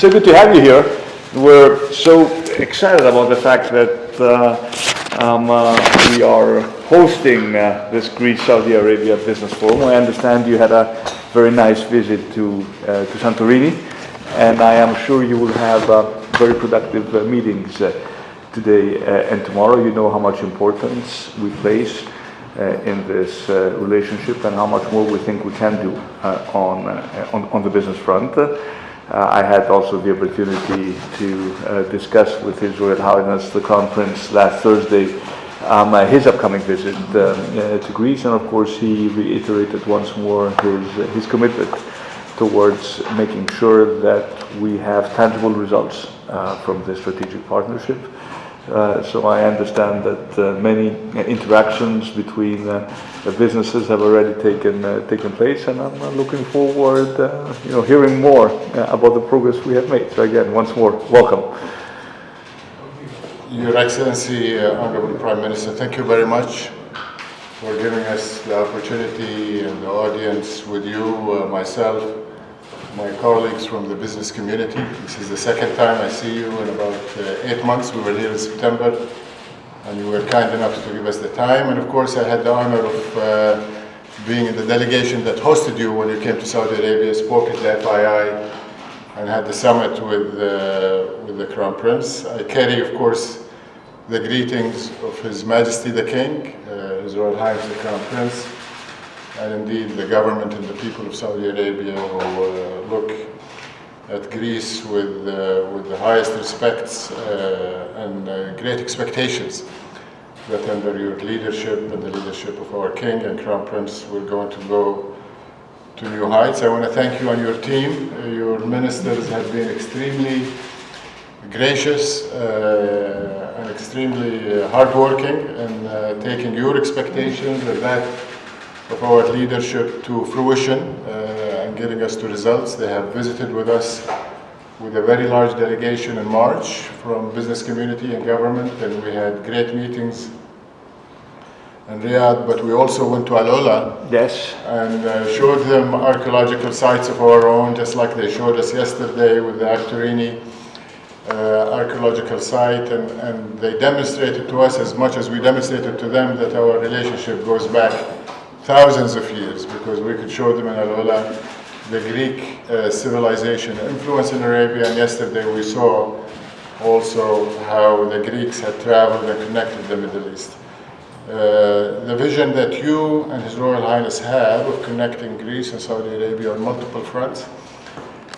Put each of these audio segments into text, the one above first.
so good to have you here. We're so excited about the fact that uh, um, uh, we are hosting uh, this Greece-Saudi Arabia Business Forum. I understand you had a very nice visit to, uh, to Santorini, and I am sure you will have uh, very productive uh, meetings today and tomorrow. You know how much importance we place uh, in this uh, relationship and how much more we think we can do uh, on, on, on the business front. Uh, I had also the opportunity to uh, discuss with His Royal Highness the conference last Thursday um, uh, his upcoming visit um, uh, to Greece, and of course he reiterated once more his, his commitment towards making sure that we have tangible results uh, from this strategic partnership. Uh, so I understand that uh, many uh, interactions between uh, businesses have already taken uh, taken place, and I'm looking forward, you know, hearing more about the progress we have made. So again, once more, welcome. Your Excellency, Honorable Prime Minister, thank you very much for giving us the opportunity and the audience with you, myself, my colleagues from the business community. This is the second time I see you in about uh, eight months. We were here in September and you were kind enough to give us the time. And of course, I had the honor of uh, being in the delegation that hosted you when you came to Saudi Arabia, spoke at the FII, and had the summit with, uh, with the Crown Prince. I carry, of course, the greetings of His Majesty the King, uh, His Royal Highness the Crown Prince, and indeed the government and the people of Saudi Arabia who uh, look at Greece with, uh, with the highest respects uh, and great expectations that under your leadership and the leadership of our King and Crown Prince, we're going to go to new heights. I want to thank you and your team. Your ministers have been extremely gracious uh, and extremely hardworking in uh, taking your expectations and that of our leadership to fruition uh, and getting us to results. They have visited with us with a very large delegation in March from business community and government and we had great meetings in Riyadh, but we also went to Al-Ula Yes. and uh, showed them archaeological sites of our own, just like they showed us yesterday with the Akrotiri uh, archaeological site, and, and they demonstrated to us as much as we demonstrated to them that our relationship goes back thousands of years, because we could show them in Al-Ula the Greek uh, civilization influence in Arabia, and yesterday we saw also how the Greeks had traveled and connected the Middle East. Uh, the vision that you and His Royal Highness have of connecting Greece and Saudi Arabia on multiple fronts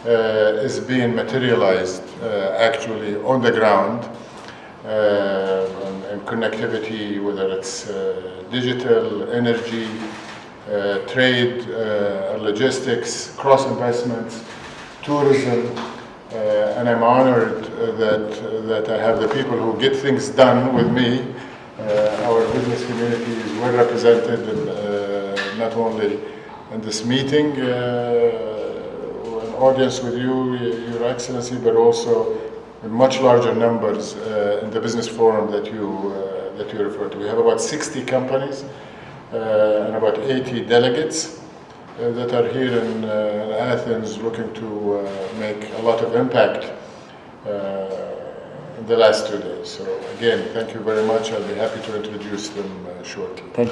uh, is being materialized uh, actually on the ground uh, and, and connectivity, whether it's uh, digital, energy, uh, trade, uh, logistics, cross investments, tourism, uh, and I'm honored uh, that, that I have the people who get things done with me. Uh, our business community is well represented, in, uh, not only in this meeting, uh, an audience with you, Your Excellency, but also in much larger numbers uh, in the business forum that you, uh, that you referred to. We have about 60 companies uh, and about 80 delegates uh, that are here in, uh, Athens looking to uh, make a lot of impact uh, in the last two days. So again, thank you very much. I'll be happy to introduce them uh, shortly. Thank you.